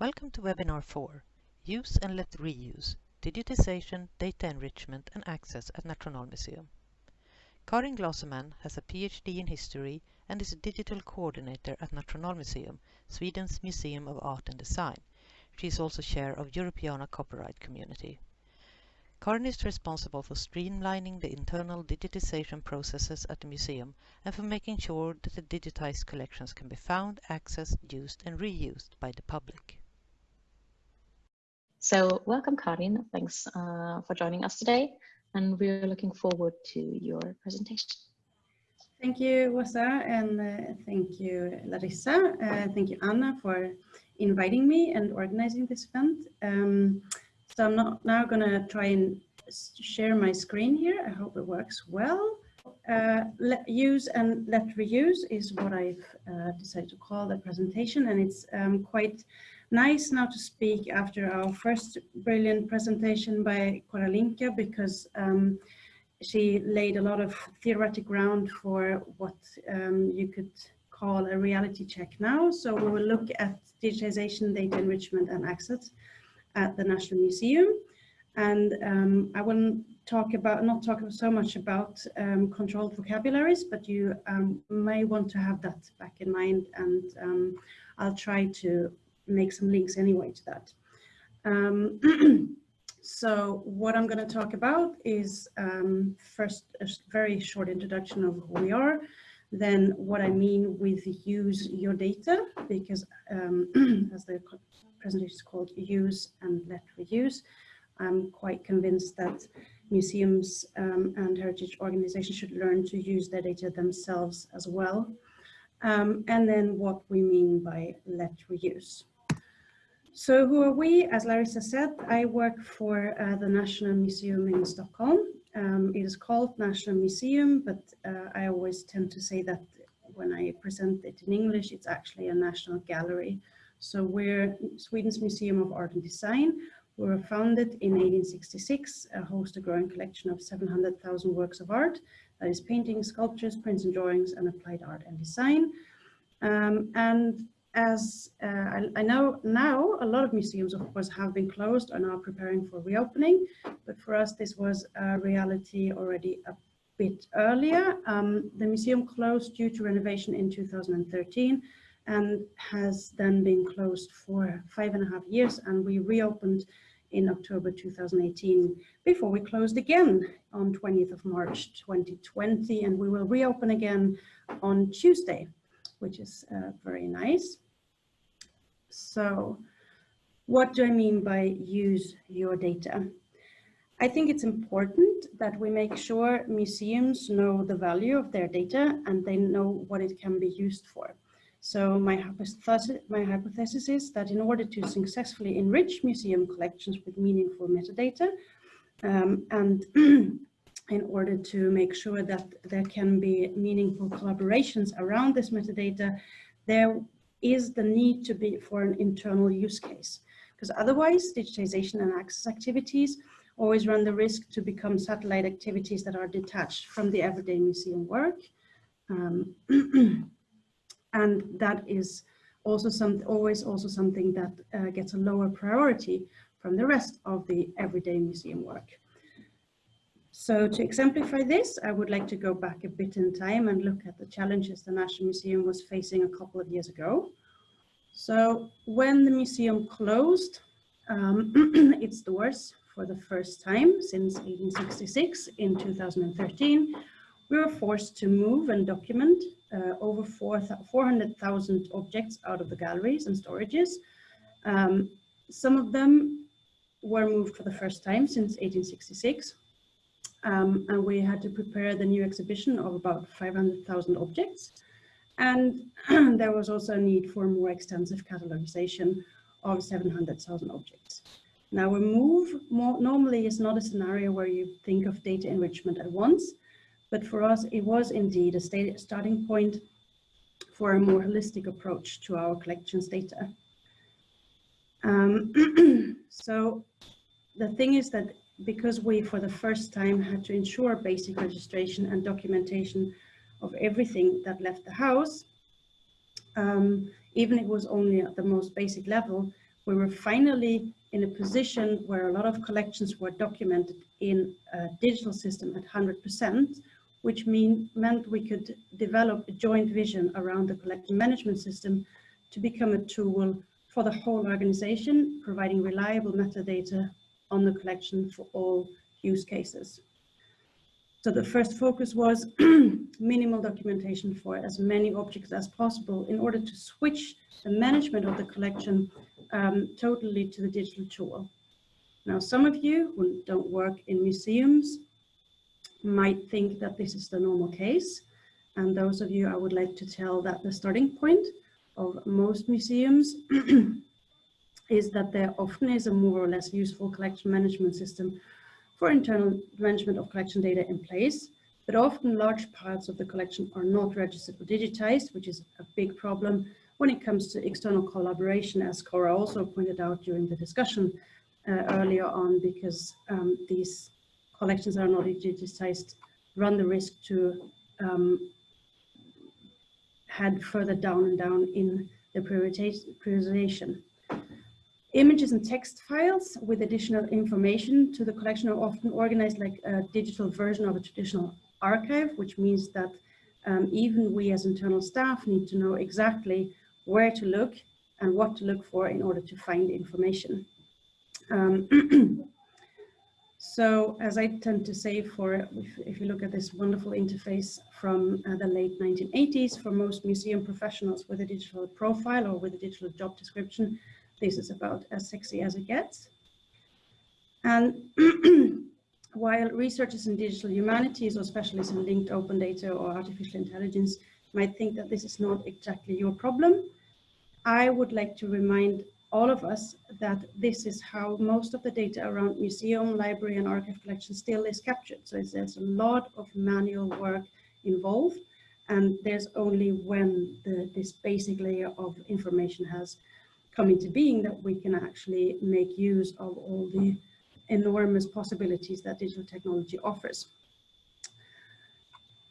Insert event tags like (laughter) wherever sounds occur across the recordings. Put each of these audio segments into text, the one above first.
Welcome to webinar 4, Use and Let Reuse, Digitization, Data Enrichment and Access at Nationalmuseum. Karin Glasemann has a PhD in history and is a digital coordinator at Nationalmuseum, Sweden's Museum of Art and Design. She is also chair of Europeana Copyright Community. Karin is responsible for streamlining the internal digitization processes at the museum and for making sure that the digitized collections can be found, accessed, used and reused by the public. So welcome, Karin. Thanks uh, for joining us today. And we're looking forward to your presentation. Thank you, Wasa, and uh, thank you, Larissa. Uh, thank you, Anna, for inviting me and organizing this event. Um, so I'm not, now going to try and share my screen here. I hope it works well. Uh, let use and let reuse is what I've uh, decided to call the presentation, and it's um, quite nice now to speak after our first brilliant presentation by Koraljka because um, she laid a lot of theoretic ground for what um, you could call a reality check now. So we will look at digitization, data enrichment and access at the National Museum. And um, I will talk about, not talk so much about um, controlled vocabularies, but you um, may want to have that back in mind and um, I'll try to make some links anyway to that. Um, (clears throat) so what I'm going to talk about is um, first a very short introduction of who we are, then what I mean with use your data, because um, (clears throat) as the presentation is called use and let reuse, I'm quite convinced that museums um, and heritage organizations should learn to use their data themselves as well. Um, and then what we mean by let reuse. So who are we? As Larissa said, I work for uh, the National Museum in Stockholm. Um, it is called National Museum, but uh, I always tend to say that when I present it in English, it's actually a national gallery. So we're Sweden's Museum of Art and Design. We were founded in 1866, uh, host a growing collection of 700,000 works of art, that is paintings, sculptures, prints and drawings, and applied art and design. Um, and as uh, I, I, know now a lot of museums of course have been closed and are preparing for reopening but for us this was a reality already a bit earlier. Um, the museum closed due to renovation in 2013 and has then been closed for five and a half years and we reopened in October 2018 before we closed again on 20th of March 2020 and we will reopen again on Tuesday which is uh, very nice. So what do I mean by use your data? I think it's important that we make sure museums know the value of their data and they know what it can be used for. So my hypothesis, my hypothesis is that in order to successfully enrich museum collections with meaningful metadata um, and (clears throat) in order to make sure that there can be meaningful collaborations around this metadata, there is the need to be for an internal use case. Because otherwise, digitization and access activities always run the risk to become satellite activities that are detached from the everyday museum work. Um, (clears throat) and that is also some, always also something that uh, gets a lower priority from the rest of the everyday museum work. So to exemplify this, I would like to go back a bit in time and look at the challenges the National Museum was facing a couple of years ago. So when the museum closed um, (clears throat) its doors for the first time since 1866 in 2013, we were forced to move and document uh, over 400,000 objects out of the galleries and storages. Um, some of them were moved for the first time since 1866, um, and we had to prepare the new exhibition of about 500,000 objects. And (clears throat) there was also a need for more extensive catalogization of 700,000 objects. Now a move more, normally is not a scenario where you think of data enrichment at once, but for us it was indeed a starting point for a more holistic approach to our collections data. Um, (clears throat) so the thing is that because we, for the first time, had to ensure basic registration and documentation of everything that left the house, um, even if it was only at the most basic level, we were finally in a position where a lot of collections were documented in a digital system at 100%, which mean, meant we could develop a joint vision around the collection management system to become a tool for the whole organization, providing reliable metadata on the collection for all use cases. So the first focus was (clears throat) minimal documentation for as many objects as possible in order to switch the management of the collection um, totally to the digital tool. Now, some of you who don't work in museums might think that this is the normal case. And those of you, I would like to tell that the starting point of most museums (clears throat) is that there often is a more or less useful collection management system for internal management of collection data in place, but often large parts of the collection are not registered or digitized, which is a big problem when it comes to external collaboration, as Cora also pointed out during the discussion uh, earlier on, because um, these collections are not digitized, run the risk to um, head further down and down in the prioritization. Images and text files with additional information to the collection are often organized like a digital version of a traditional archive, which means that um, even we as internal staff need to know exactly where to look and what to look for in order to find information. Um, (clears throat) so as I tend to say for, if, if, you look at this wonderful interface from uh, the late 1980s, for most museum professionals with a digital profile or with a digital job description, this is about as sexy as it gets. And (clears throat) while researchers in digital humanities or specialists in linked open data or artificial intelligence might think that this is not exactly your problem, I would like to remind all of us that this is how most of the data around museum, library and archive collection still is captured. So there's a lot of manual work involved and there's only when the, this basic layer of information has come into being that we can actually make use of all the enormous possibilities that digital technology offers.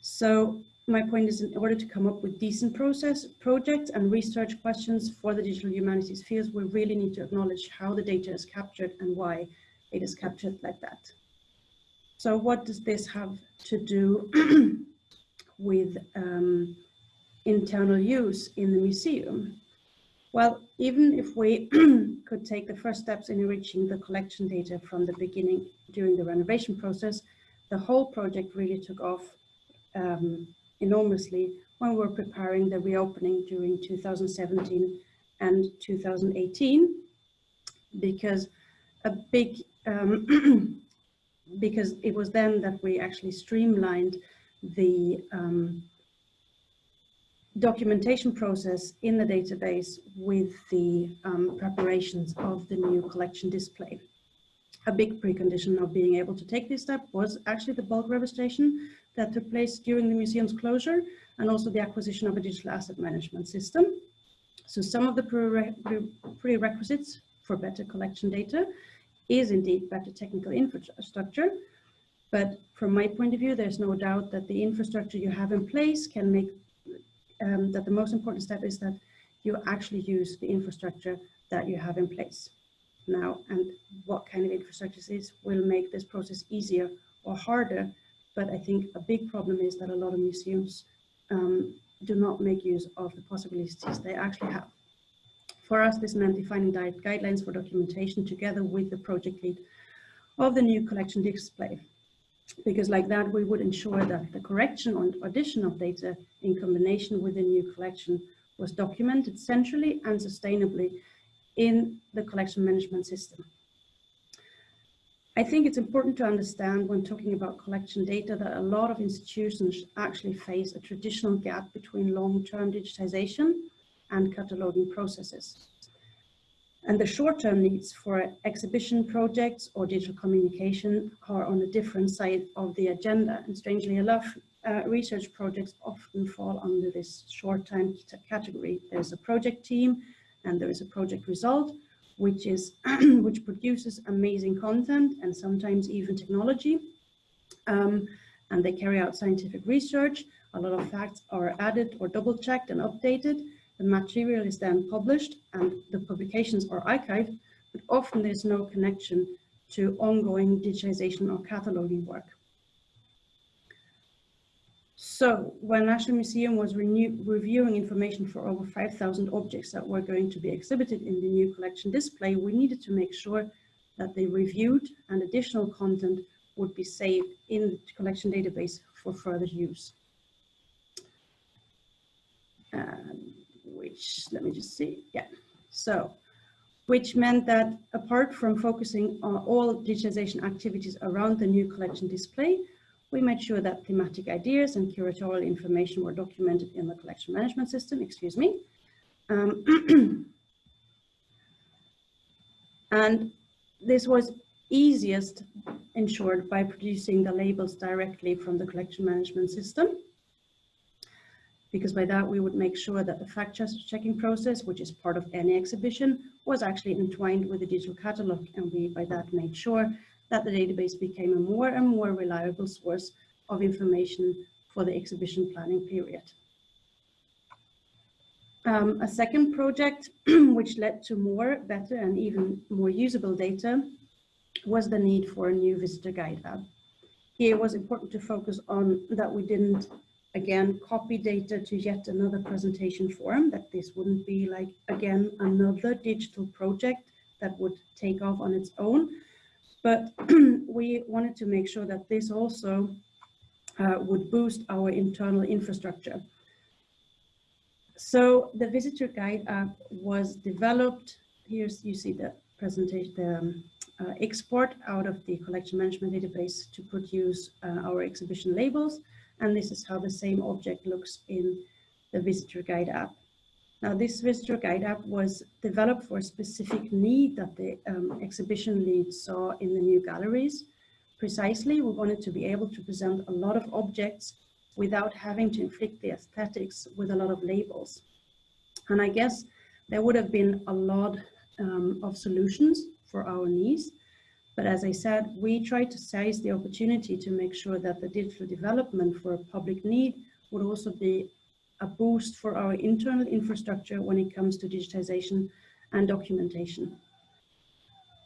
So my point is in order to come up with decent process projects and research questions for the digital humanities fields, we really need to acknowledge how the data is captured and why it is captured like that. So what does this have to do (clears throat) with um, internal use in the museum? Well, even if we (clears throat) could take the first steps in enriching the collection data from the beginning during the renovation process, the whole project really took off um, enormously when we were preparing the reopening during 2017 and 2018 because a big um, (clears throat) because it was then that we actually streamlined the um, documentation process in the database with the um, preparations of the new collection display. A big precondition of being able to take this step was actually the bulk registration that took place during the museum's closure and also the acquisition of a digital asset management system. So some of the prerequisites for better collection data is indeed better technical infrastructure. But from my point of view, there's no doubt that the infrastructure you have in place can make um, that the most important step is that you actually use the infrastructure that you have in place now and what kind of infrastructure is will make this process easier or harder but I think a big problem is that a lot of museums um, do not make use of the possibilities they actually have. For us, this meant defining guidelines for documentation together with the project lead of the new collection display. Because like that, we would ensure that the correction or addition of data in combination with the new collection was documented centrally and sustainably in the collection management system. I think it's important to understand when talking about collection data that a lot of institutions actually face a traditional gap between long-term digitization and cataloging processes. And the short-term needs for exhibition projects or digital communication are on a different side of the agenda. And strangely enough, uh, research projects often fall under this short-term category. There's a project team and there is a project result, which is (clears throat) which produces amazing content and sometimes even technology. Um, and they carry out scientific research. A lot of facts are added or double checked and updated. The material is then published and the publications are archived, but often there's no connection to ongoing digitization or cataloging work. So when National Museum was reviewing information for over 5,000 objects that were going to be exhibited in the new collection display, we needed to make sure that they reviewed and additional content would be saved in the collection database for further use. Um, which, let me just see, yeah. So, which meant that apart from focusing on all digitization activities around the new collection display, we made sure that thematic ideas and curatorial information were documented in the collection management system, excuse me. Um, (clears throat) and this was easiest ensured by producing the labels directly from the collection management system. Because by that we would make sure that the fact checking process, which is part of any exhibition, was actually entwined with the digital catalog. And we by that made sure that the database became a more and more reliable source of information for the exhibition planning period. Um, a second project, (clears throat) which led to more, better, and even more usable data, was the need for a new visitor guide app. Here it was important to focus on that we didn't, again, copy data to yet another presentation form, that this wouldn't be like, again, another digital project that would take off on its own. But (clears throat) we wanted to make sure that this also uh, would boost our internal infrastructure. So the visitor guide app was developed. Here's you see the presentation, the um, uh, export out of the collection management database to produce uh, our exhibition labels. And this is how the same object looks in the visitor guide app. Now this visitor guide app was developed for a specific need that the um, exhibition lead saw in the new galleries. Precisely, we wanted to be able to present a lot of objects without having to inflict the aesthetics with a lot of labels. And I guess there would have been a lot um, of solutions for our needs. But as I said, we try to seize the opportunity to make sure that the digital development for a public need would also be a boost for our internal infrastructure when it comes to digitization and documentation.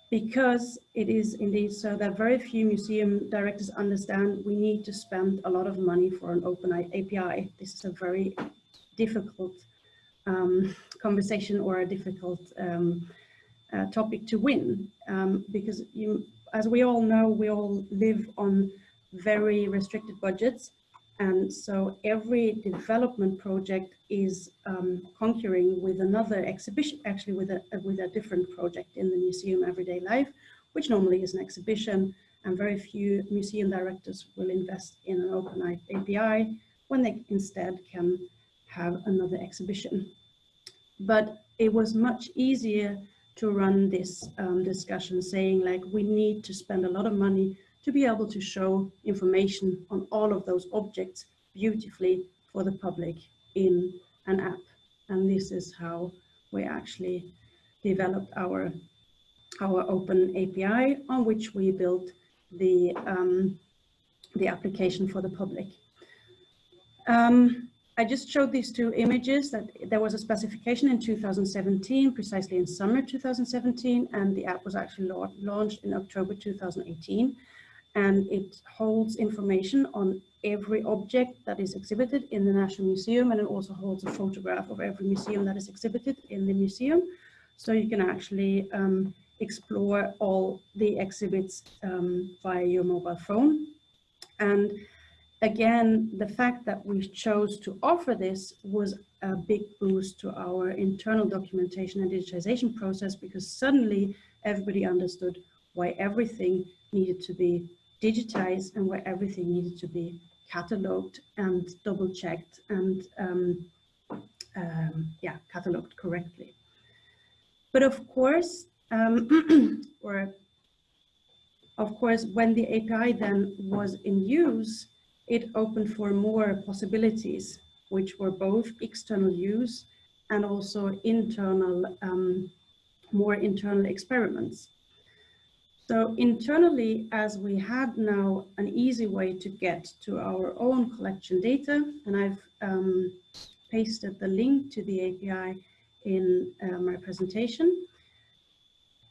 Because it is indeed so that very few museum directors understand we need to spend a lot of money for an open API. This is a very difficult um, conversation or a difficult um, uh, topic to win um, because you, as we all know, we all live on very restricted budgets. And so every development project is um, concurring with another exhibition, actually with a, with a different project in the museum everyday life, which normally is an exhibition and very few museum directors will invest in an open API when they instead can have another exhibition. But it was much easier to run this um, discussion saying like we need to spend a lot of money to be able to show information on all of those objects beautifully for the public in an app. And this is how we actually developed our, our open API on which we built the, um, the application for the public. Um, I just showed these two images that there was a specification in 2017, precisely in summer 2017, and the app was actually launched in October 2018. And it holds information on every object that is exhibited in the National Museum, and it also holds a photograph of every museum that is exhibited in the museum. So you can actually um, explore all the exhibits um, via your mobile phone. And again, the fact that we chose to offer this was a big boost to our internal documentation and digitization process because suddenly everybody understood why everything needed to be digitized and why everything needed to be cataloged and double checked and um, um, yeah, cataloged correctly. But of course, um, (clears throat) or of course, when the API then was in use, it opened for more possibilities, which were both external use and also internal, um, more internal experiments. So internally, as we had now an easy way to get to our own collection data, and I've um, pasted the link to the API in uh, my presentation.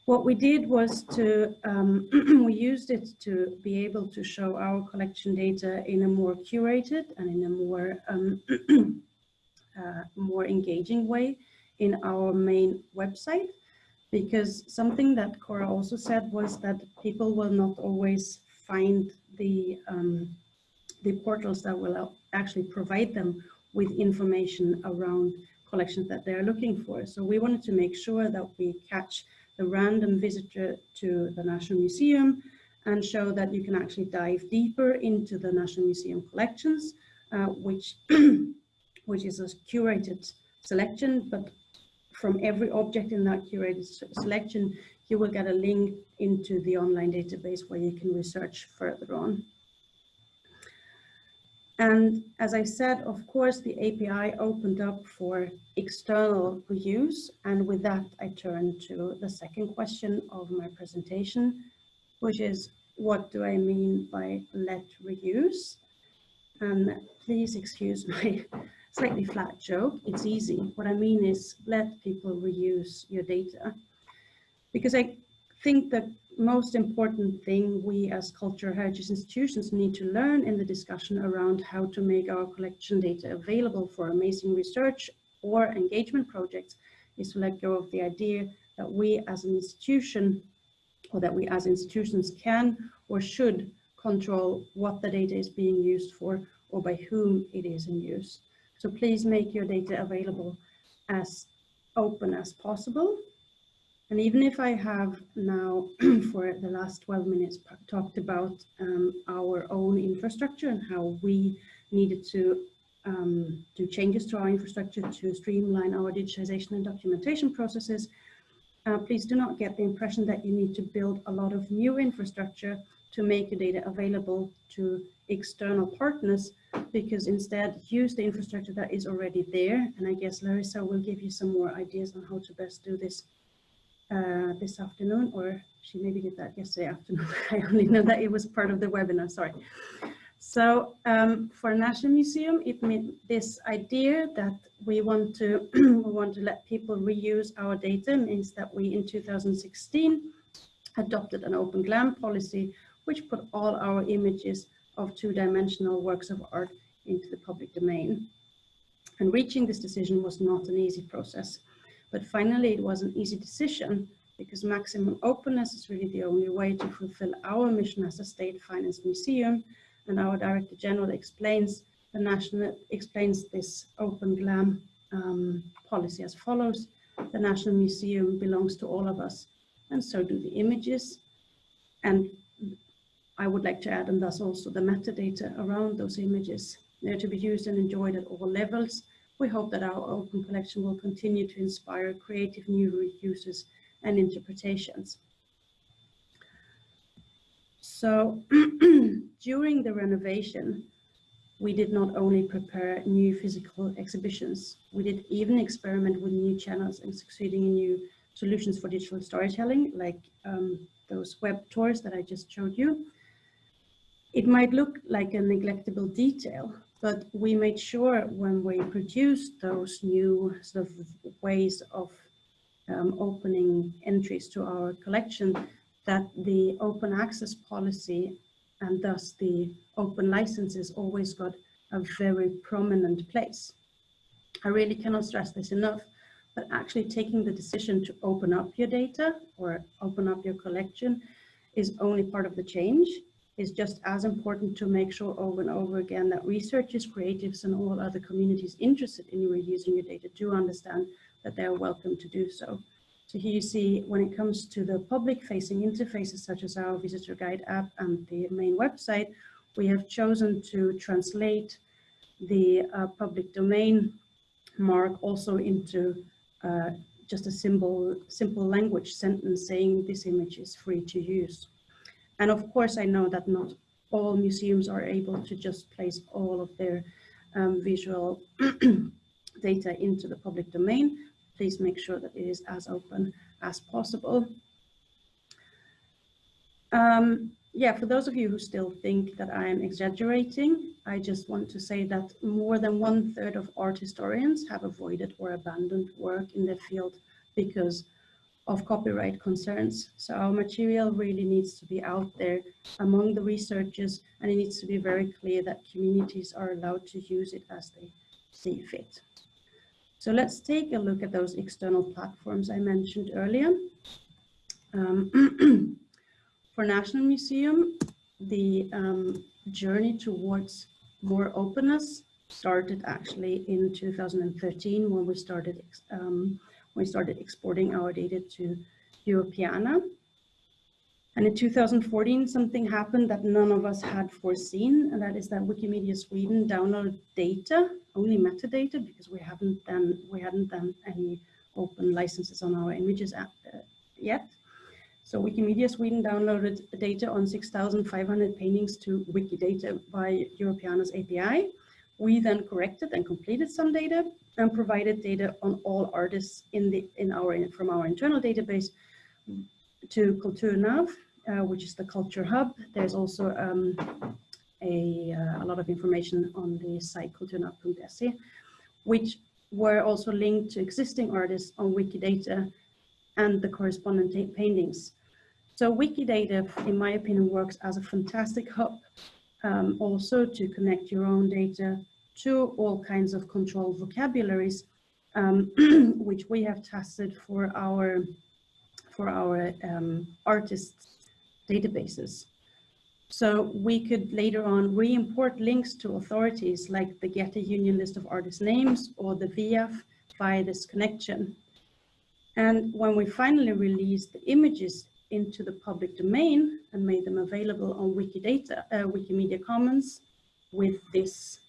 What we did was to, um, (clears throat) we used it to be able to show our collection data in a more curated and in a more, um, (clears throat) uh, more engaging way in our main website. Because something that Cora also said was that people will not always find the, um, the portals that will actually provide them with information around collections that they're looking for. So we wanted to make sure that we catch the random visitor to the National Museum and show that you can actually dive deeper into the National Museum collections, uh, which, (clears throat) which is a curated selection, but from every object in that curated selection, you will get a link into the online database where you can research further on. And as I said, of course, the API opened up for external reuse. And with that, I turn to the second question of my presentation, which is, what do I mean by let reuse? And please excuse (laughs) my slightly flat joke. It's easy. What I mean is let people reuse your data. Because I think that most important thing we as cultural heritage institutions need to learn in the discussion around how to make our collection data available for amazing research or engagement projects is to let go of the idea that we as an institution or that we as institutions can or should control what the data is being used for or by whom it is in use. So please make your data available as open as possible and even if I have now (clears throat) for the last 12 minutes talked about um, our own infrastructure and how we needed to um, do changes to our infrastructure to streamline our digitization and documentation processes, uh, please do not get the impression that you need to build a lot of new infrastructure to make your data available to external partners, because instead use the infrastructure that is already there. And I guess Larissa will give you some more ideas on how to best do this uh, this afternoon, or she maybe did that yesterday afternoon. (laughs) I only know that it was part of the webinar, sorry. So um, for National Museum, it means this idea that we want to (clears throat) we want to let people reuse our data means that we in 2016 adopted an open GLAM policy, which put all our images of two-dimensional works of art into the public domain. And reaching this decision was not an easy process. But finally, it was an easy decision because maximum openness is really the only way to fulfill our mission as a state-financed museum. And our Director General explains the national explains this open GLAM um, policy as follows. The National Museum belongs to all of us, and so do the images. And I would like to add, and thus also the metadata around those images. They're to be used and enjoyed at all levels, we hope that our open collection will continue to inspire creative new uses and interpretations. So (clears throat) during the renovation, we did not only prepare new physical exhibitions, we did even experiment with new channels and succeeding in new solutions for digital storytelling, like um, those web tours that I just showed you. It might look like a neglectable detail, but we made sure when we produced those new sort of ways of um, opening entries to our collection that the open access policy and thus the open licenses always got a very prominent place. I really cannot stress this enough, but actually taking the decision to open up your data or open up your collection is only part of the change is just as important to make sure over and over again that researchers, creatives, and all other communities interested in reusing your data do understand that they are welcome to do so. So here you see when it comes to the public facing interfaces such as our visitor guide app and the main website, we have chosen to translate the uh, public domain mark also into uh, just a simple, simple language sentence saying this image is free to use. And of course, I know that not all museums are able to just place all of their um, visual (clears throat) data into the public domain. Please make sure that it is as open as possible. Um, yeah, for those of you who still think that I'm exaggerating, I just want to say that more than one third of art historians have avoided or abandoned work in their field because of copyright concerns. So our material really needs to be out there among the researchers and it needs to be very clear that communities are allowed to use it as they see fit. So let's take a look at those external platforms I mentioned earlier. Um, (clears throat) For National Museum, the um, journey towards more openness started actually in 2013 when we started um, we started exporting our data to Europeana. And in 2014, something happened that none of us had foreseen, and that is that Wikimedia Sweden downloaded data, only metadata, because we haven't done we hadn't done any open licenses on our images at, uh, yet. So Wikimedia Sweden downloaded data on 6,500 paintings to Wikidata by Europeana's API. We then corrected and completed some data and provided data on all artists in the in our from our internal database to Kulturnav, uh, which is the culture hub. There's also um, a, uh, a lot of information on the site kulturnav.se, which were also linked to existing artists on Wikidata and the corresponding paintings. So Wikidata, in my opinion, works as a fantastic hub um, also to connect your own data to all kinds of controlled vocabularies, um, (clears throat) which we have tested for our for our um, artists databases. So we could later on re-import links to authorities like the Getty Union list of artist names or the VIAF via this connection. And when we finally released the images into the public domain and made them available on Wikidata, uh, Wikimedia Commons with this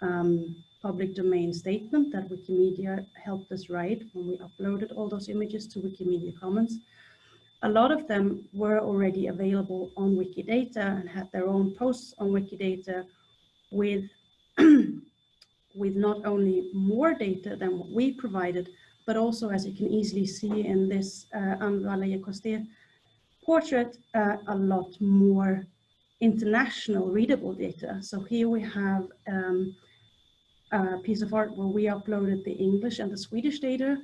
um, public domain statement that Wikimedia helped us write when we uploaded all those images to Wikimedia Commons. A lot of them were already available on Wikidata and had their own posts on Wikidata with, (clears throat) with not only more data than what we provided, but also, as you can easily see in this uh, Anne portrait, uh, a lot more international readable data. So here we have um, a piece of art where we uploaded the English and the Swedish data,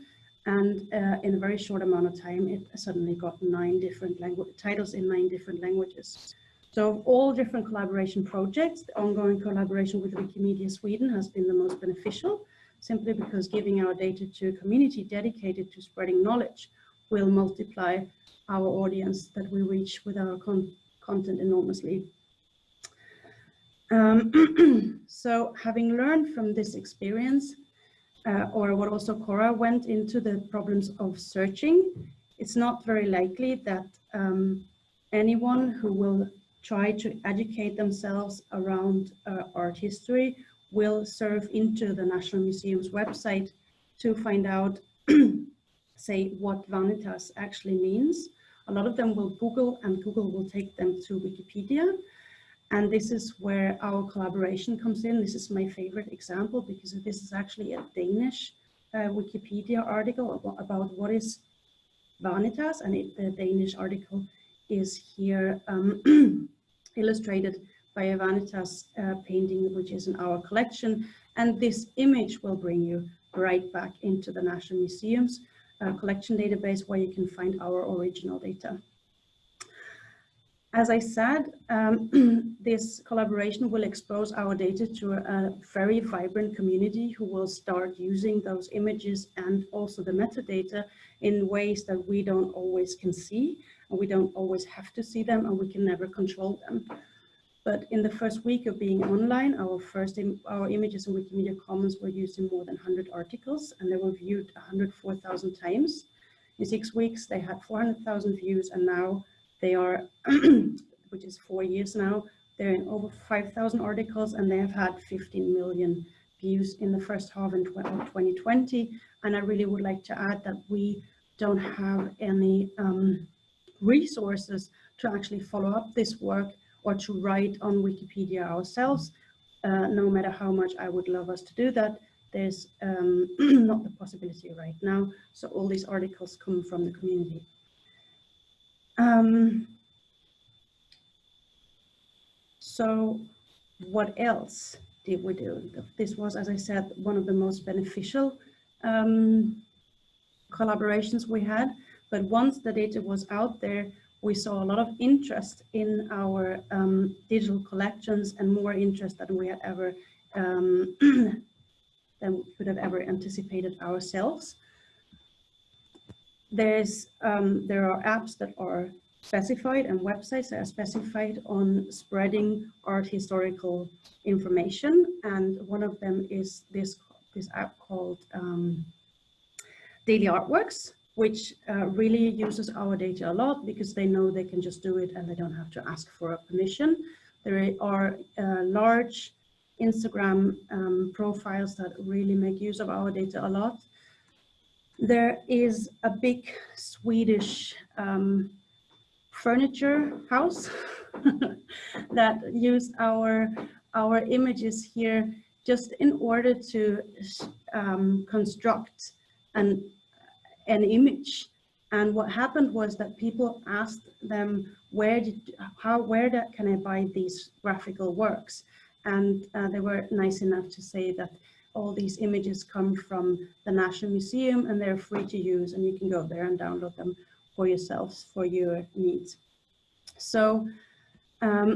and uh, in a very short amount of time, it suddenly got nine different titles in nine different languages. So all different collaboration projects, the ongoing collaboration with Wikimedia Sweden has been the most beneficial simply because giving our data to a community dedicated to spreading knowledge will multiply our audience that we reach with our con content enormously. Um, (clears throat) so having learned from this experience, uh, or what also Cora went into the problems of searching, it's not very likely that um, anyone who will try to educate themselves around uh, art history will serve into the National Museum's website to find out, (clears throat) say, what Vanitas actually means. A lot of them will Google and Google will take them to Wikipedia. And this is where our collaboration comes in. This is my favorite example because this is actually a Danish uh, Wikipedia article about what is Vanitas and it, the Danish article is here um, (clears throat) illustrated by a Vanitas uh, painting, which is in our collection. And this image will bring you right back into the National Museum's uh, collection database where you can find our original data. As I said, um, (clears throat) this collaboration will expose our data to a very vibrant community who will start using those images and also the metadata in ways that we don't always can see and we don't always have to see them and we can never control them. But in the first week of being online, our first Im our images in Wikimedia Commons were used in more than 100 articles and they were viewed 104,000 times. In six weeks, they had 400,000 views and now they are, (clears throat) which is four years now, they're in over 5,000 articles and they have had 15 million views in the first half of 2020. And I really would like to add that we don't have any um, resources to actually follow up this work or to write on Wikipedia ourselves, uh, no matter how much I would love us to do that, there's um, (clears throat) not the possibility right now. So all these articles come from the community. Um, So what else did we do? This was, as I said, one of the most beneficial um, collaborations we had. But once the data was out there, we saw a lot of interest in our um, digital collections and more interest than we had ever um, (clears throat) than we could have ever anticipated ourselves. There's um, there are apps that are specified and websites that are specified on spreading art historical information, and one of them is this this app called um, Daily Artworks, which uh, really uses our data a lot because they know they can just do it and they don't have to ask for a permission. There are uh, large Instagram um, profiles that really make use of our data a lot. There is a big Swedish um, furniture house (laughs) that use our our images here just in order to um, construct an an image. And what happened was that people asked them where did how where can i buy these graphical works? And uh, they were nice enough to say that all these images come from the National Museum and they're free to use and you can go there and download them for yourselves for your needs. So um,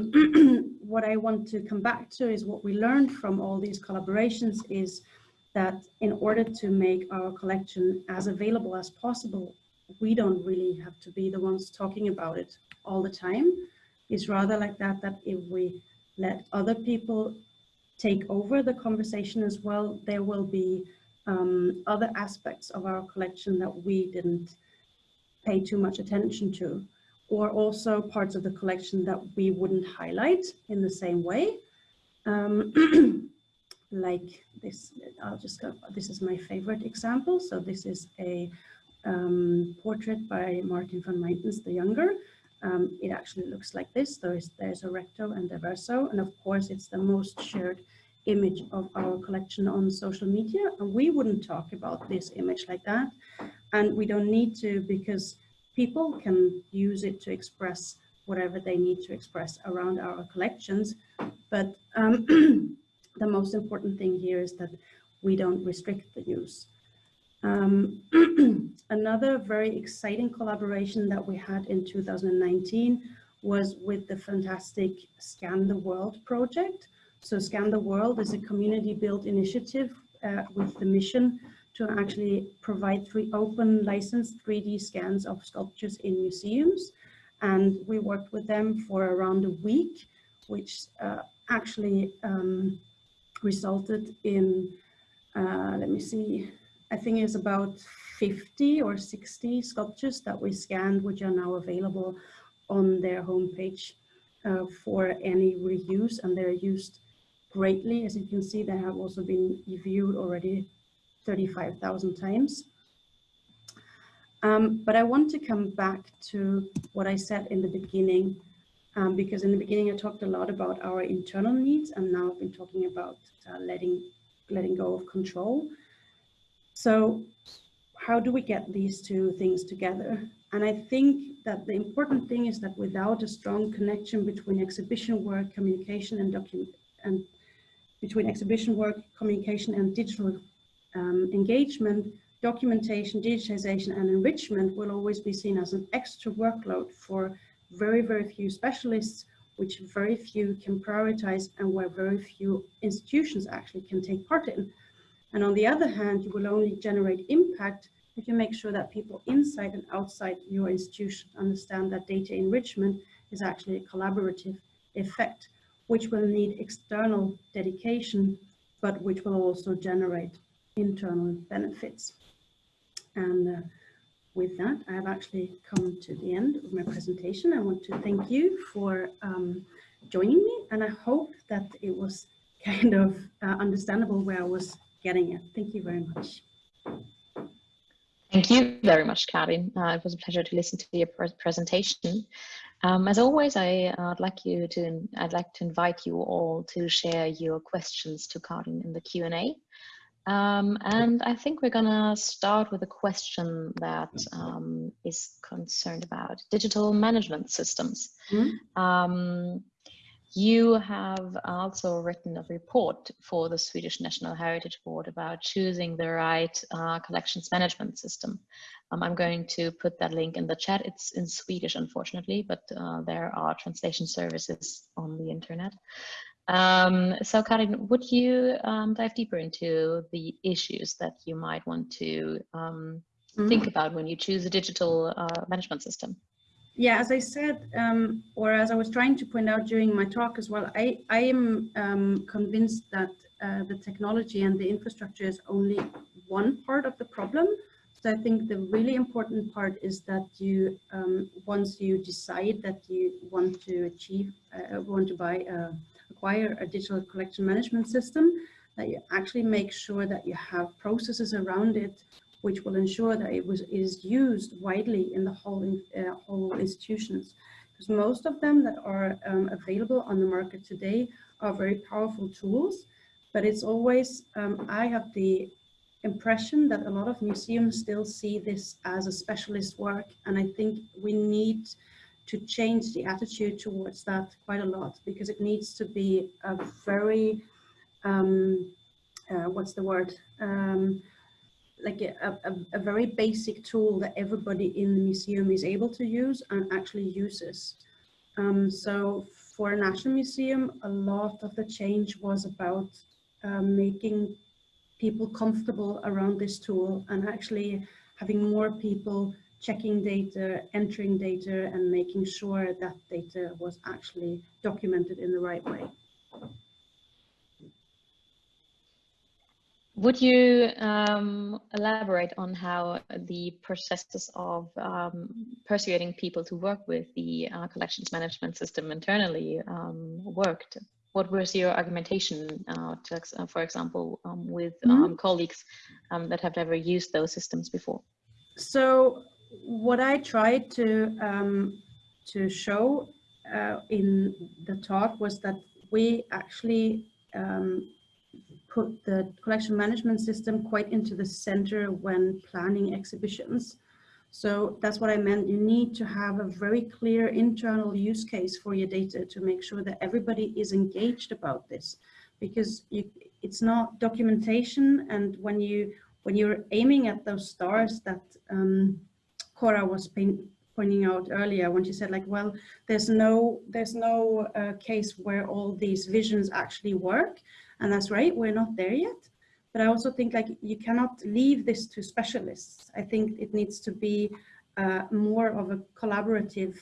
(clears throat) what I want to come back to is what we learned from all these collaborations is that in order to make our collection as available as possible, we don't really have to be the ones talking about it all the time. It's rather like that, that if we let other people take over the conversation as well, there will be um, other aspects of our collection that we didn't pay too much attention to, or also parts of the collection that we wouldn't highlight in the same way. Um, (clears throat) like this, I'll just go, this is my favorite example. So this is a um, portrait by Martin van Meytens the Younger, um, it actually looks like this. There's, there's a recto and a verso, and of course it's the most shared image of our collection on social media. And we wouldn't talk about this image like that. And we don't need to because people can use it to express whatever they need to express around our collections. But um, (clears throat) the most important thing here is that we don't restrict the use. Um, (clears throat) another very exciting collaboration that we had in 2019 was with the fantastic Scan the World project. So Scan the World is a community-built initiative uh, with the mission to actually provide three open licensed 3D scans of sculptures in museums. And we worked with them for around a week, which uh, actually um, resulted in, uh, let me see, I think it's about 50 or 60 sculptures that we scanned, which are now available on their homepage uh, for any reuse, and they're used greatly. As you can see, they have also been viewed already 35,000 times. Um, but I want to come back to what I said in the beginning, um, because in the beginning I talked a lot about our internal needs, and now I've been talking about uh, letting letting go of control. So how do we get these two things together? And I think that the important thing is that without a strong connection between exhibition work, communication and document and between exhibition work, communication and digital um, engagement, documentation, digitization and enrichment will always be seen as an extra workload for very, very few specialists, which very few can prioritize and where very few institutions actually can take part in. And on the other hand, you will only generate impact if you make sure that people inside and outside your institution understand that data enrichment is actually a collaborative effect, which will need external dedication, but which will also generate internal benefits. And uh, with that, I have actually come to the end of my presentation. I want to thank you for um, joining me, and I hope that it was kind of uh, understandable where I was getting it. Thank you very much. Thank you very much, Karin. Uh, it was a pleasure to listen to your pre presentation. Um, as always, I, would like you to, I'd like to invite you all to share your questions to Karin in the Q&A. Um, and I think we're gonna start with a question that um, is concerned about digital management systems. Mm -hmm. You have also written a report for the Swedish National Heritage Board about choosing the right uh, collections management system. Um, I'm going to put that link in the chat. It's in Swedish, unfortunately, but uh, there are translation services on the internet. Um, so Karin, would you um, dive deeper into the issues that you might want to mm -hmm. think about when you choose a digital uh, management system? Yeah, as I said, um, or as I was trying to point out during my talk as well, I, I am um, convinced that uh, the technology and the infrastructure is only one part of the problem. So I think the really important part is that you, um, once you decide that you want to achieve, uh, want to buy, uh, acquire a digital collection management system, that you actually make sure that you have processes around it which will ensure that it was is used widely in the whole uh, whole institutions. Because most of them that are um, available on the market today are very powerful tools, but it's always um, I have the impression that a lot of museums still see this as a specialist work, and I think we need to change the attitude towards that quite a lot because it needs to be a very um, uh, what's the word um, like a, a, a, very basic tool that everybody in the museum is able to use and actually uses. Um, so for a National Museum, a lot of the change was about um, making people comfortable around this tool and actually having more people checking data, entering data and making sure that data was actually documented in the right way. Would you um, elaborate on how the processes of um, persuading people to work with the uh, collections management system internally um, worked? What was your argumentation, uh, to, uh, for example, um, with mm -hmm. colleagues um, that have never used those systems before? So what I tried to, to show uh, in the talk was that we actually put the collection management system quite into the center when planning exhibitions. So that's what I meant. You need to have a very clear internal use case for your data to make sure that everybody is engaged about this because you, it's not documentation. And when you when you're aiming at those stars that um, Cora was paint, pointing out earlier when she said like, well, there's no there's no uh, case where all these visions actually work. And that's right, we're not there yet. But I also think like you cannot leave this to specialists. I think it needs to be uh, more of a collaborative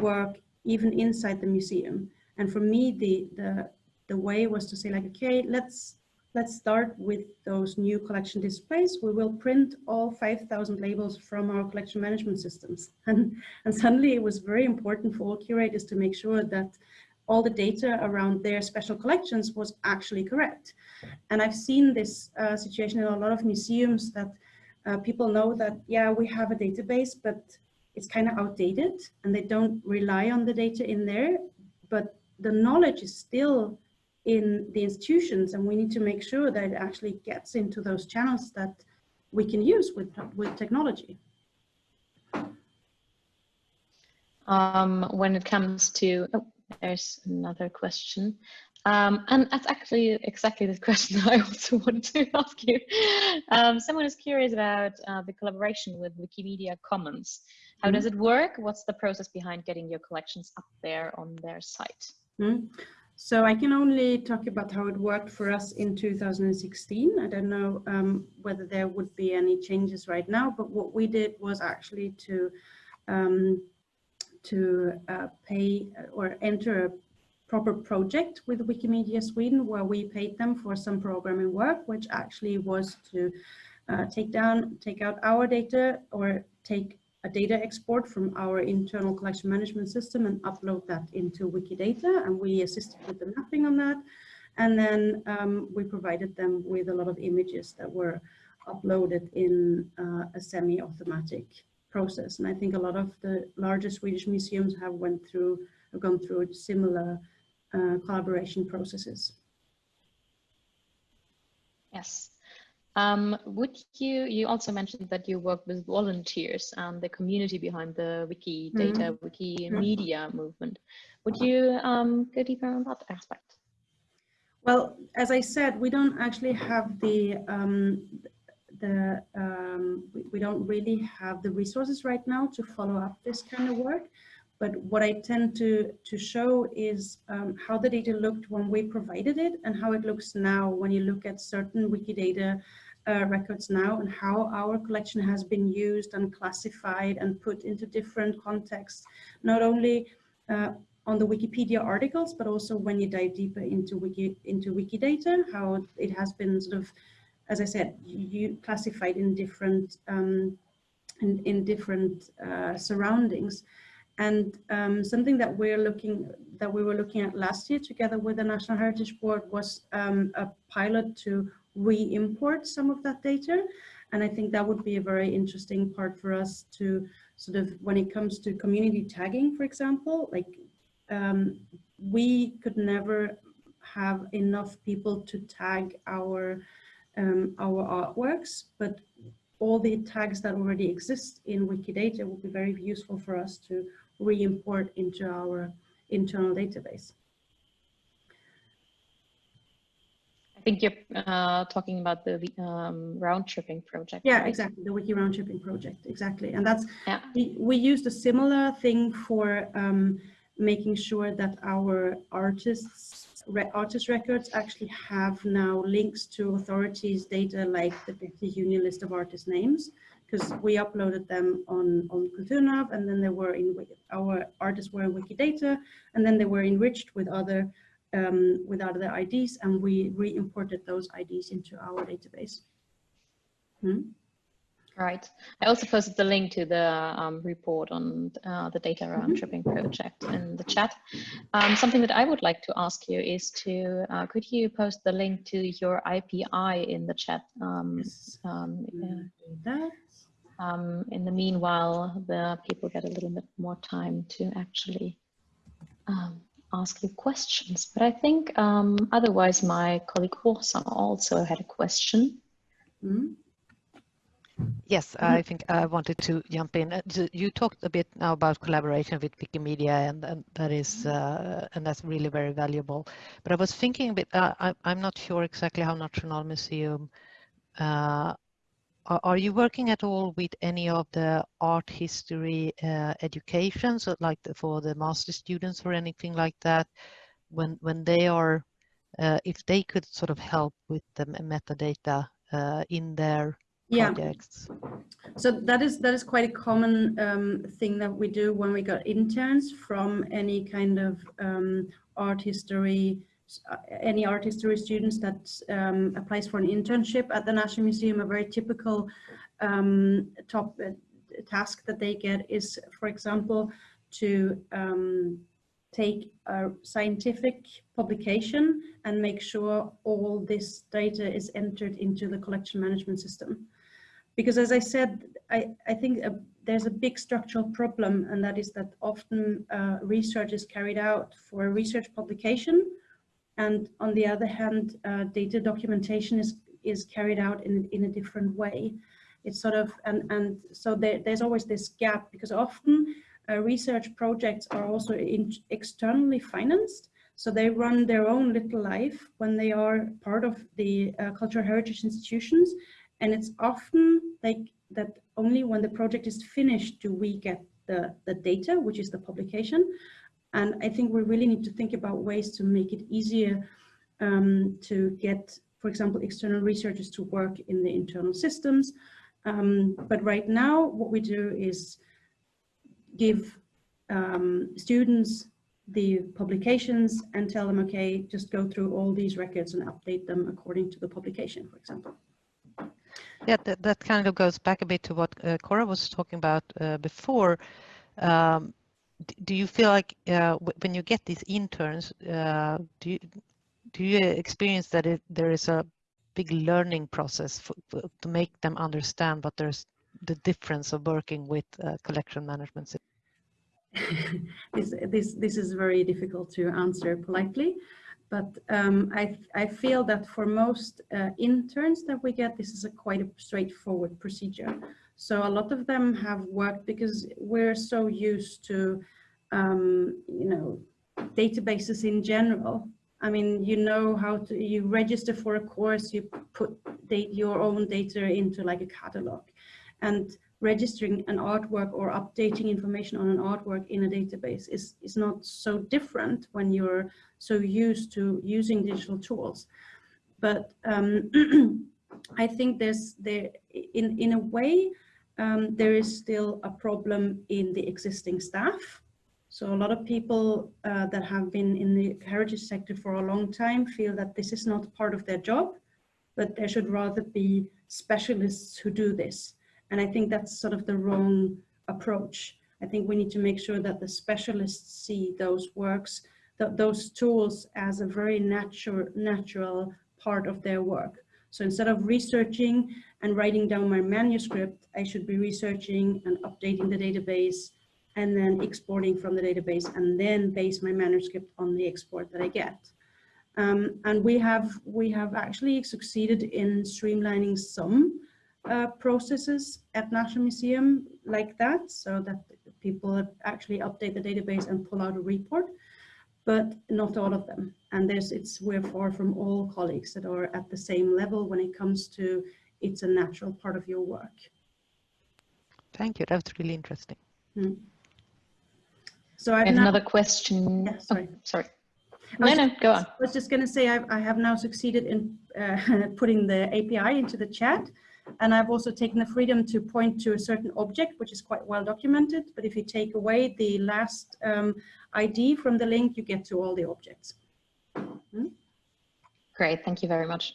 work even inside the museum. And for me, the, the, the way was to say like, okay, let's let's start with those new collection displays. We will print all 5,000 labels from our collection management systems. (laughs) And, and suddenly it was very important for all curators to make sure that all the data around their special collections was actually correct. And I've seen this uh, situation in a lot of museums that uh, people know that, yeah, we have a database, but it's kind of outdated and they don't rely on the data in there, but the knowledge is still in the institutions and we need to make sure that it actually gets into those channels that we can use with, with technology. Um, when it comes to, oh, there's another question. Um, and that's actually exactly the (laughs) question I also wanted to (laughs) ask you. Um, someone is curious about uh, the collaboration with Wikimedia Commons. How mm does it work? What's the process behind getting your collections up there on their site? Mm So I can only talk about how it worked for us in 2016. I don't know um, whether there would be any changes right now, but what we did was actually to um, to uh, pay uh, or enter a proper project with Wikimedia Sweden where we paid them for some programming work, which actually was to uh, take down, take out our data or take a data export from our internal collection management system and upload that into Wikidata. And we assisted with the mapping on that. And then um, we provided them with a lot of images that were uploaded in uh, a semi-automatic process. And I think a lot of the larger Swedish museums have went through, have gone through similar uh, collaboration processes. Yes. Um, would you, you also mentioned that you work with volunteers and the community behind the Wikidata, mm -hmm. Wikimedia mm -hmm. movement. Would you um, go deeper on that aspect? Well, as I said, we don't actually have the, um, the um, we, we don't really have the resources right now to follow up this kind of work. But what I tend to, to show is um, how the data looked when we provided it and how it looks now when you look at certain Wikidata uh, records now and how our collection has been used and classified and put into different contexts, not only uh, on the Wikipedia articles, but also when you dive deeper into Wiki into Wikidata, how it has been sort of, as I said, you classified in different um, in, in different uh, surroundings. And um, something that we're looking that we were looking at last year together with the National Heritage Board was um, a pilot to re-import some of that data. And I think that would be a very interesting part for us to sort of, when it comes to community tagging, for example, like um, we could never have enough people to tag our um, our artworks, but all the tags that already exist in Wikidata would be very useful for us to re-import into our internal database. I think you're uh, talking about the um, round tripping project. Yeah, right? exactly, the wiki round tripping project, exactly. And that's, yeah. we, we used a similar thing for um, making sure that our artists artist records actually have now links to authorities data like the Union list of artist names because we uploaded them on, on Kulturnav and then they were in, our artists were in Wikidata and then they were enriched with other, um, with other IDs and we re-imported those IDs into our database. Hmm? Right. I also posted the link to the um, report on uh, the data around mm-hmm. tripping project in the chat. Um, something that I would like to ask you is to, uh, could you post the link to your API in the chat? Um, yes. Um. Um, in the meanwhile, the people get a little bit more time to actually um, ask you questions. But I think um, otherwise my colleague Åsa also had a question. Mm -hmm. Yes, I think I wanted to jump in. Uh, you talked a bit now about collaboration with Wikimedia, and, and that is uh, and that's really very valuable. But I was thinking a bit. Uh, I, am not sure exactly how Nationalmuseum uh, are you working at all with any of the art history uh, education, so like the, for the master students or anything like that, when when they are, uh, if they could sort of help with the metadata uh, in their yeah. projects? So that is that is quite a common um, thing that we do when we got interns from any kind of um, art history uh, any art history students that um, applies for an internship at the National Museum, a very typical um, top uh, task that they get is, for example, to um, take a scientific publication and make sure all this data is entered into the collection management system. Because as I said, I, I think uh, there's a big structural problem and that is that often uh, research is carried out for a research publication and on the other hand, uh, data documentation is, is carried out in, in a different way. It's sort of, and, and so there, there's always this gap because often uh, research projects are also in, externally financed. So they run their own little life when they are part of the uh, cultural heritage institutions. And it's often like that only when the project is finished do we get the, the data, which is the publication. And I think we really need to think about ways to make it easier um, to get, for example, external researchers to work in the internal systems. Um, but right now, what we do is give um, students the publications and tell them, okay, just go through all these records and update them according to the publication, for example. Yeah, that, that kind of goes back a bit to what uh, Cora was talking about uh, before. Um, do you feel like uh, when you get these interns, uh, do you do you experience that it, there is a big learning process for, for, to make them understand what there's the difference of working with uh, collection management? (laughs) this, this this is very difficult to answer politely, but um, I, I feel that for most uh, interns that we get, this is a quite a straightforward procedure. So a lot of them have worked because we're so used to, um, you know, databases in general. I mean, you know how to, you register for a course, you put your own data into like a catalog. And registering an artwork or updating information on an artwork in a database is, is not so different when you're so used to using digital tools. But um, (clears throat) I think there's there in, in a way, um, there is still a problem in the existing staff. So a lot of people uh, that have been in the heritage sector for a long time feel that this is not part of their job, but there should rather be specialists who do this. And I think that's sort of the wrong approach. I think we need to make sure that the specialists see those works, th those tools as a very natural, natural part of their work. So instead of researching and writing down my manuscript, I should be researching and updating the database and then exporting from the database and then base my manuscript on the export that I get. Um, and we have, we have actually succeeded in streamlining some uh, processes at National Museum like that, so that people actually update the database and pull out a report, but not all of them. And there's, it's, we're far from all colleagues that are at the same level when it comes to it's a natural part of your work. Thank you. That's really interesting. Mm. So I have another question. Yeah, sorry. Oh, sorry. No, no, go on. I was just going to say I've, I have now succeeded in uh, (laughs) putting the API into the chat. And I've also taken the freedom to point to a certain object, which is quite well documented. But if you take away the last um, ID from the link, you get to all the objects. Hmm? Great, thank you very much.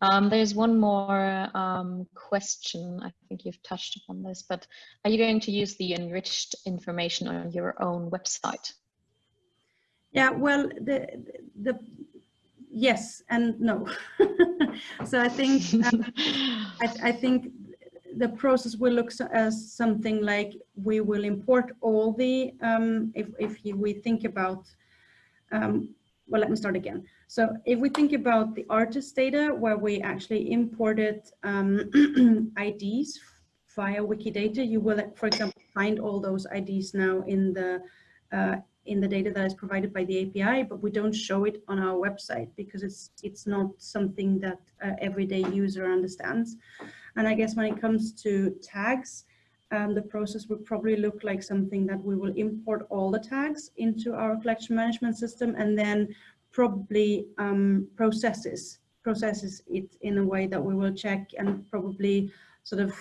Um, there's one more um, question. I think you've touched upon this, but are you going to use the enriched information on your own website? Yeah, well, the the yes and no. (laughs) so I think um, I, I, think the process will look as something like we will import all the um, if if we think about um, well, let me start again. So if we think about the artist data where we actually imported um, (clears throat) IDs via Wikidata, you will, for example, find all those IDs now in the uh, in the data that is provided by the API, but we don't show it on our website because it's it's not something that uh, everyday user understands. And I guess when it comes to tags, um, the process would probably look like something that we will import all the tags into our collection management system and then probably um, processes processes it in a way that we will check and probably sort of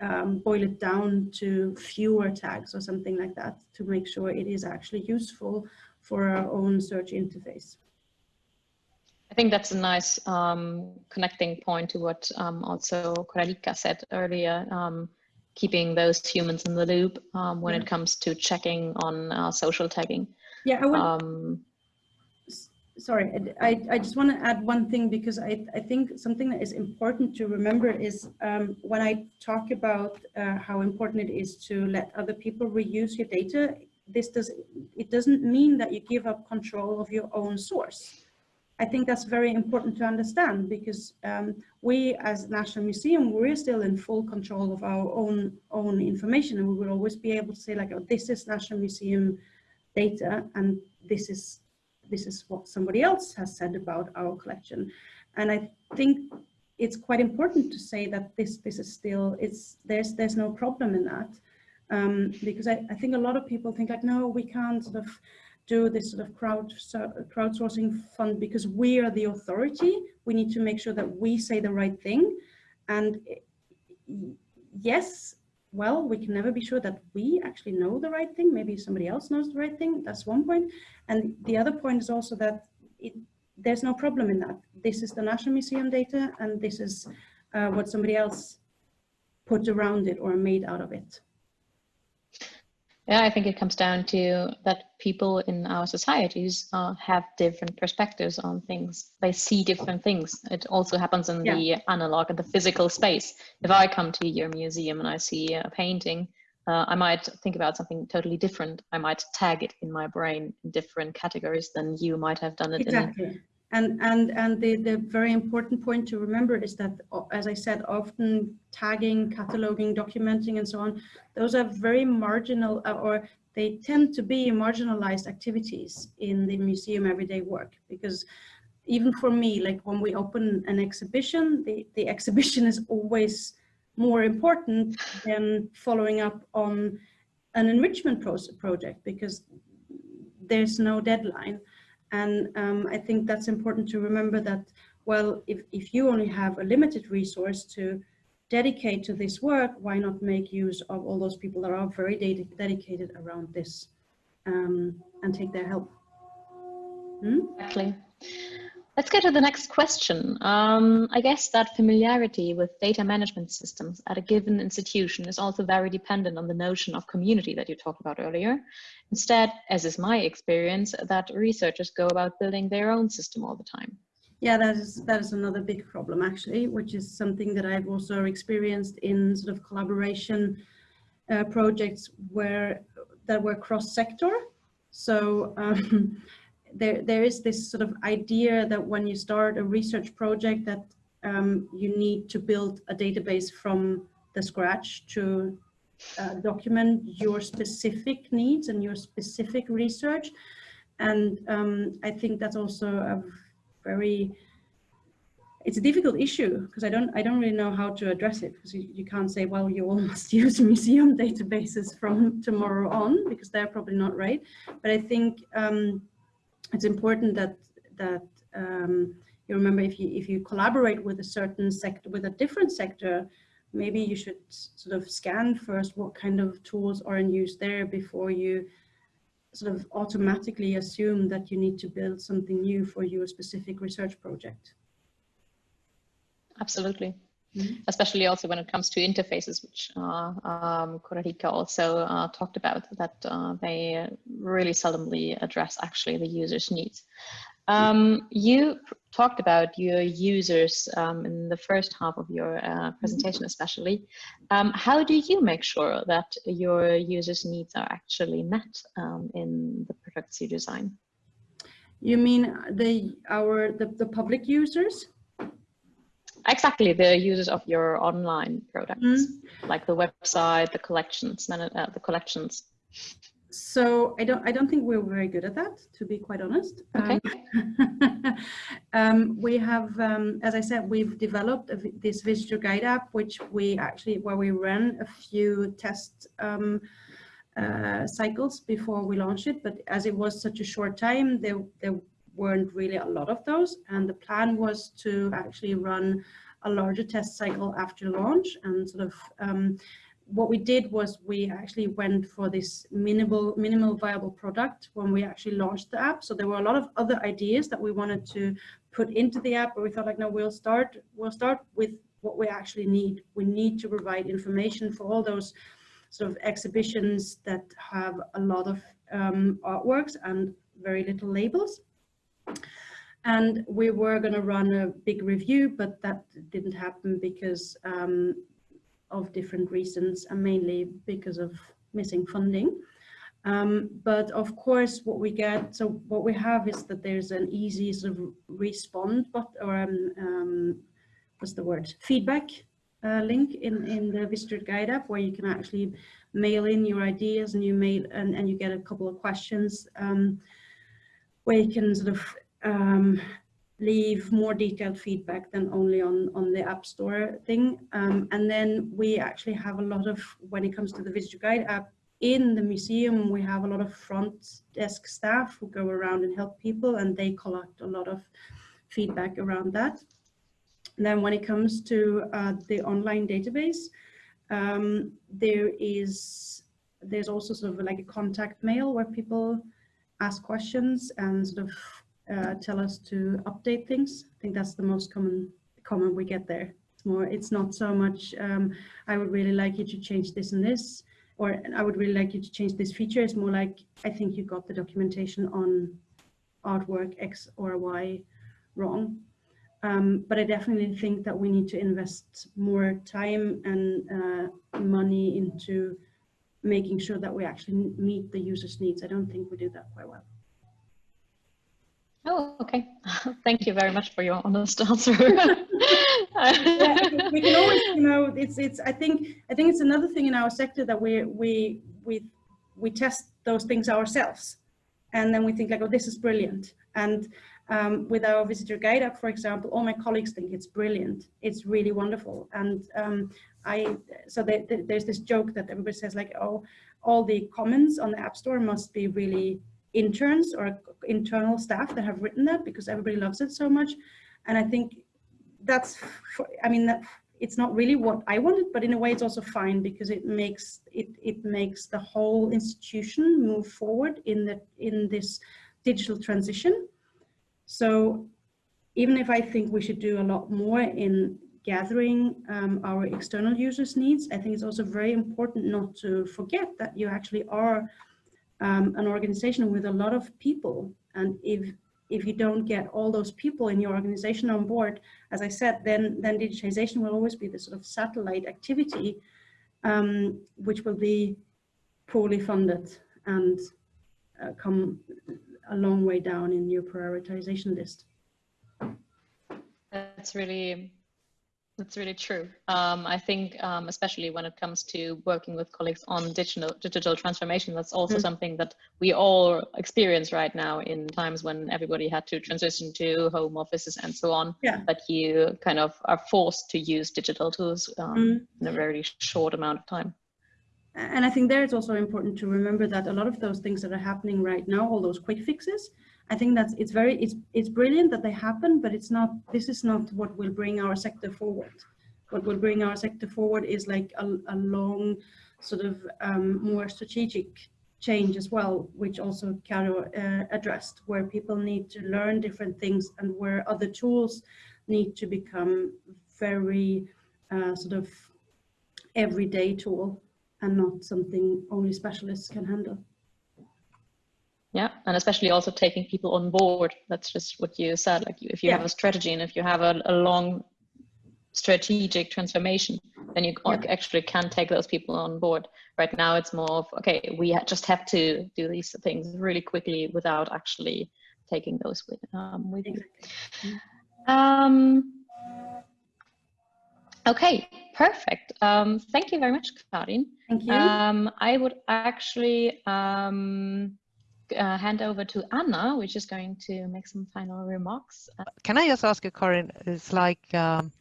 um, boil it down to fewer tags or something like that to make sure it is actually useful for our own search interface. I think that's a nice um, connecting point to what um, also Koraljka said earlier, um, keeping those humans in the loop um, when yeah. it comes to checking on uh, social tagging. Yeah, I would, um, sorry, I, I just want to add one thing because I, I think something that is important to remember is um, when I talk about uh, how important it is to let other people reuse your data, this does it doesn't mean that you give up control of your own source. I think that's very important to understand because um, we as National Museum, we're still in full control of our own own information and we will always be able to say like, oh, this is National Museum data and this is this is what somebody else has said about our collection. And I think it's quite important to say that this this is still it's there's there's no problem in that. Um, because I, I think a lot of people think like no we can't sort of do this sort of crowd crowdsourcing fund because we are the authority. We need to make sure that we say the right thing. And yes well, we can never be sure that we actually know the right thing. Maybe somebody else knows the right thing. That's one point. And the other point is also that it, there's no problem in that. This is the National Museum data, and this is uh, what somebody else put around it or made out of it. Yeah, I think it comes down to that people in our societies uh, have different perspectives on things. They see different things. It also happens in yeah. the analog and the physical space. If I come to your museum and I see a painting, uh, I might think about something totally different. I might tag it in my brain in different categories than you might have done it exactly. in. And, and, and the, the very important point to remember is that, as I said, often tagging, cataloging, documenting, and so on, those are very marginal uh, or they tend to be marginalized activities in the museum everyday work because even for me, like when we open an exhibition, the, the exhibition is always more important than following up on an enrichment project because there's no deadline. And um, I think that's important to remember that, well, if, if you only have a limited resource to dedicate to this work, why not make use of all those people that are very ded dedicated around this um, and take their help? Hmm? Exactly. Let's go to the next question. Um, I guess that familiarity with data management systems at a given institution is also very dependent on the notion of community that you talked about earlier. Instead, as is my experience, that researchers go about building their own system all the time. Yeah, that is that is another big problem actually, which is something that I've also experienced in sort of collaboration uh, projects where that were cross-sector. So um, there, there is this sort of idea that when you start a research project that um, you need to build a database from the scratch to uh, document your specific needs and your specific research. And um, I think that's also a very, it's a difficult issue because I don't, I don't really know how to address it because you, you can't say, well, you all (laughs) must use (laughs) museum databases from tomorrow on because they're probably not right. But I think um, it's important that that um, you remember if you if you collaborate with a certain sector with a different sector maybe you should sort of scan first what kind of tools are in use there before you sort of automatically assume that you need to build something new for your specific research project. Absolutely Mm -hmm. especially also when it comes to interfaces, which uh, um, also uh, talked about, that uh, they really seldomly address actually the user's needs. Um, you talked about your users um, in the first half of your uh, mm-hmm. presentation, especially. Um, how do you make sure that your users' needs are actually met um, in the products you design? You mean the our the, the public users? Exactly the users of your online products, mm. like the website, the collections, uh, the collections. So I don't I don't think we're very good at that, to be quite honest. Okay. Um, (laughs) um, we have, um, as I said, we've developed a, this visitor guide app, which we actually where we ran a few test um, uh, cycles before we launched it. But as it was such a short time, there there weren't really a lot of those. And the plan was to actually run a larger test cycle after launch. And sort of um, what we did was we actually went for this minimal minimal viable product when we actually launched the app. So there were a lot of other ideas that we wanted to put into the app but we thought like no we'll start we'll start with what we actually need. We need to provide information for all those sort of exhibitions that have a lot of um, artworks and very little labels and we were going to run a big review, but that didn't happen because um, of different reasons and mainly because of missing funding. Um, but of course, what we get, so what we have is that there's an easy sort of respond, but or um, um, what's the word, feedback uh, link in in the visitor guide app where you can actually mail in your ideas and you mail and, and you get a couple of questions um, where you can sort of um, leave more detailed feedback than only on, on the App Store thing. Um, and then we actually have a lot of, when it comes to the Visitor Guide app, in the museum, we have a lot of front desk staff who go around and help people and they collect a lot of feedback around that. And then when it comes to uh, the online database, um, there is, there's also sort of like a contact mail where people ask questions and sort of uh, tell us to update things. I think that's the most common comment we get there. It's more, it's not so much, um, I would really like you to change this and this, or I would really like you to change this feature. It's more like, I think you got the documentation on artwork X or Y wrong. Um, but I definitely think that we need to invest more time and uh, money into making sure that we actually meet the user's needs. I don't think we do that quite well. Oh, okay. (laughs) Thank you very much for your honest (laughs) answer. (laughs) yeah, we can always, you know, it's it's. I think I think it's another thing in our sector that we we we we test those things ourselves, and then we think like, oh, this is brilliant. And um, with our visitor guide app, for example, all my colleagues think it's brilliant. It's really wonderful. And um, I so they, they, there's this joke that everybody says like, oh, all the comments on the App Store must be really interns or internal staff that have written that because everybody loves it so much. And I think that's, I mean, that, it's not really what I wanted, but in a way it's also fine because it makes it it makes the whole institution move forward in the in this digital transition. So even if I think we should do a lot more in gathering um, our external users needs, I think it's also very important not to forget that you actually are um, an organization with a lot of people. And if if you don't get all those people in your organization on board, as I said, then then digitization will always be the sort of satellite activity, um, which will be poorly funded and uh, come a long way down in your prioritization list. That's really that's really true. Um, I think, um, especially when it comes to working with colleagues on digital digital transformation, that's also mm. something that we all experience right now in times when everybody had to transition to home offices and so on. Yeah. But you kind of are forced to use digital tools um, mm. in a very short amount of time. And I think there it's also important to remember that a lot of those things that are happening right now, all those quick fixes, I think that's it's very it's it's brilliant that they happen, but it's not this is not what will bring our sector forward. What will bring our sector forward is like a, a long sort of um, more strategic change as well, which also Caro uh, addressed, where people need to learn different things and where other tools need to become very uh, sort of everyday tool and not something only specialists can handle. Yeah, and especially also taking people on board. That's just what you said. Like if you yeah. have a strategy and if you have a, a long strategic transformation, then you yeah. actually can take those people on board. Right now, it's more of okay, we just have to do these things really quickly without actually taking those with, um, with you. Um, okay, perfect. Um, thank you very much, Karin. Thank you. Um, I would actually um, uh, hand over to Anna, which is going to make some final remarks. Can I just ask you, Karin, it's like, um,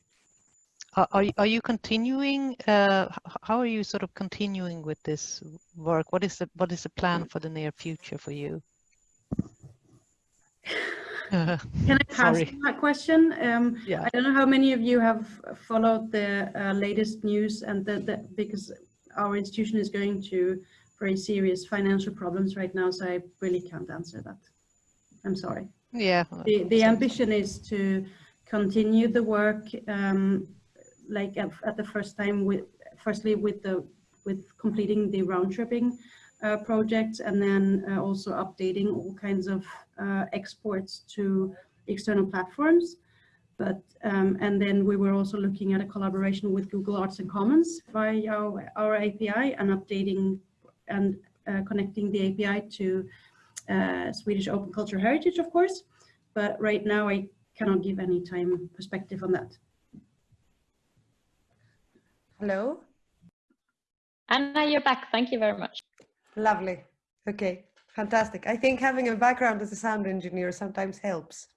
are, are you continuing, uh, how are you sort of continuing with this work? What is the, what is the plan for the near future for you? Can I pass that question? Um, yeah. I don't know how many of you have followed the uh, latest news and the, the, because our institution is going to very serious financial problems right now, so I really can't answer that. I'm sorry. Yeah. The, the ambition is to continue the work um, like at, at, the first time with firstly with the with completing the round tripping uh, projects and then uh, also updating all kinds of uh, exports to external platforms. But um, and then we were also looking at a collaboration with Google Arts and Commons via our, our API and updating and uh, connecting the API to uh, Swedish Open Culture Heritage, of course. But right now, I cannot give any time perspective on that. Hello? Anna, you're back. Thank you very much. Lovely. Okay, fantastic. I think having a background as a sound engineer sometimes helps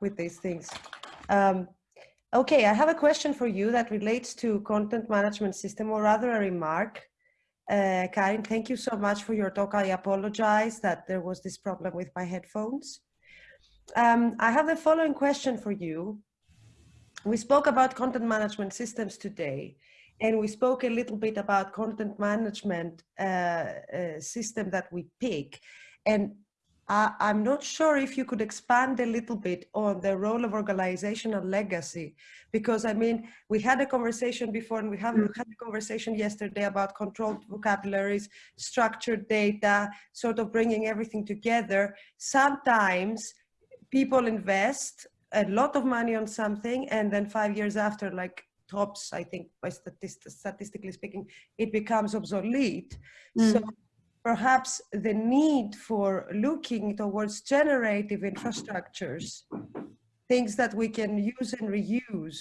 with these things. Um, okay, I have a question for you that relates to content management system or rather a remark. Uh, Karin, thank you so much for your talk. I apologize that there was this problem with my headphones. Um, I have the following question for you. We spoke about content management systems today, and we spoke a little bit about content management uh, uh, system that we pick. And uh, I'm not sure if you could expand a little bit on the role of organizational legacy, because I mean, we had a conversation before and we have mm. had a conversation yesterday about controlled vocabularies, structured data, sort of bringing everything together. Sometimes people invest a lot of money on something and then five years after, like tops, I think, by statist statistically speaking, it becomes obsolete. Mm. So perhaps the need for looking towards generative infrastructures, things that we can use and reuse,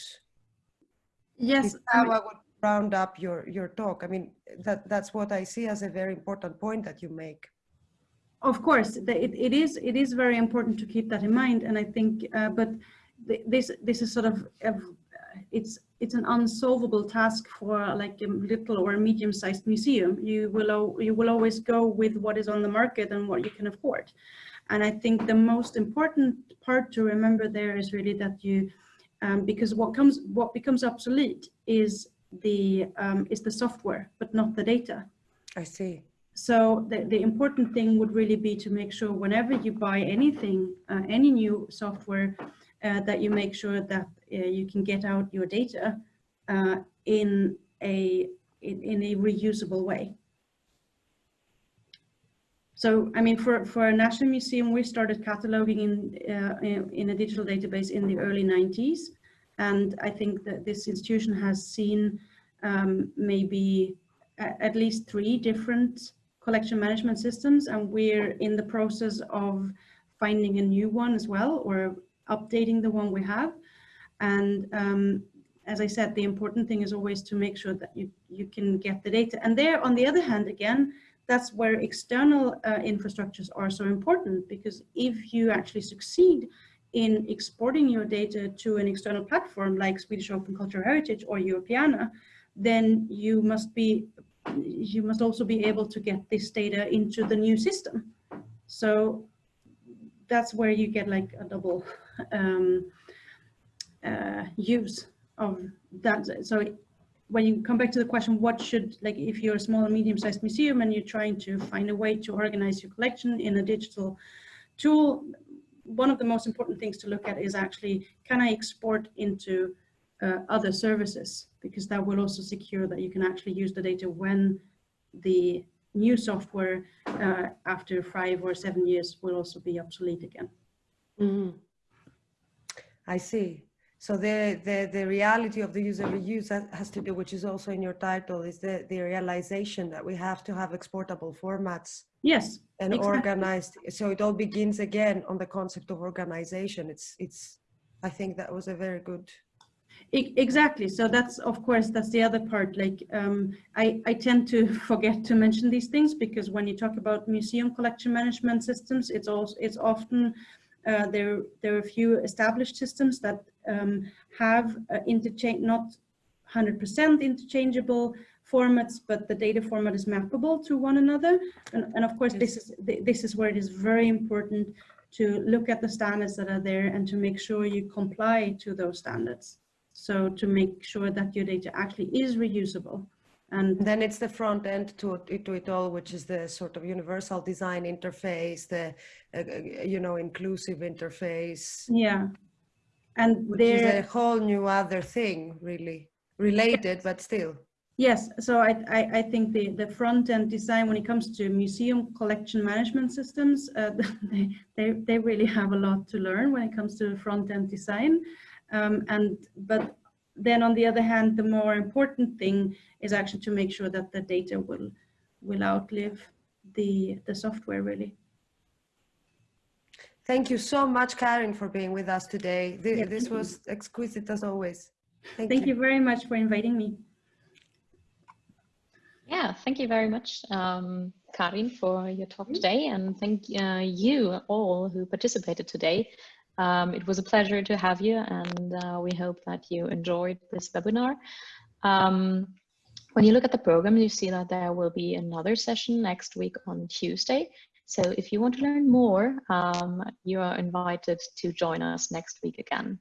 Yes, I how I would round up your, your talk. I mean, that, that's what I see as a very important point that you make. Of course, the- it, it is it is very important to keep that in mind, and I think, uh, but th this this is sort of it's it's an unsolvable task for like a little or medium-sized museum. You will you will always go with what is on the market and what you can afford, and I think the most important part to remember there is really that you, um, because what comes what becomes obsolete is the um, is the software, but not the data. I see. So the, the important thing would really be to make sure whenever you buy anything, uh, any new software, that you make sure that uh, you can get out your data uh, in a in, in a reusable way. So, I mean, for, for a national museum, we started cataloging in, uh, in, in a digital database in the early 90s. And I think that this institution has seen um, maybe at least three different collection management systems. And we're in the process of finding a new one as well, or updating the one we have. And um, as I said, the important thing is always to make sure that you, you can get the data. And there, on the other hand, again, that's where external uh, infrastructures are so important because if you actually succeed in exporting your data to an external platform like Swedish Open Cultural Heritage or Europeana, then you must be you must also be able to get this data into the new system. So that's where you get like a double um, uh, use of that. So when you come back to the question, what should, like if you're a small and medium sized museum and you're trying to find a way to organize your collection in a digital tool, one of the most important things to look at is actually, can I export into uh, other services? Because that will also secure that you can actually use the data when the new software uh, after five or seven years will also be obsolete again. Mhm. I see. So the, the, the reality of the user reuse has to do, which is also in your title, is the, the realization that we have to have exportable formats Yes, and Exactly. organized. So it all begins again on the concept of organization. It's, it's, I think that was a very good, Exactly. So that's, of course, that's the other part. Like, um, I, I tend to (laughs) forget to mention these things because when you talk about museum collection management systems, it's also, it's often, uh, there, there are a few established systems that um, have uh, interchange, not 100% interchangeable formats, but the data format is mappable to one another. And, and of course, this is, this is where it is very important to look at the standards that are there and to make sure you comply to those standards. So to make sure that your data actually is reusable. And then it's the front end to, it- to it all, which is the sort of universal design interface, the, uh, uh, you know, inclusive interface, yeah, and which is a whole new other thing, really related, but still. yes, so I, I, I think the, the front end design when it comes to museum collection management systems, uh, (laughs) they, they, they really have a lot to learn when it comes to front end design. Um, and, but then on the other hand, the more important thing is actually to make sure that the data will, will outlive the, the software really. Thank you so much, Karin, for being with us today. Th- Yeah, This thank you. was exquisite as always. Thank, Thank you. you very much for inviting me. Yeah, thank you very much, um, Karin, for your talk today, and thank uh, you all who participated today. Um, it was a pleasure to have you, and uh, we hope that you enjoyed this webinar. Um, when you look at the program, you see that there will be another session next week on Tuesday. So if you want to learn more, um, you are invited to join us next week again.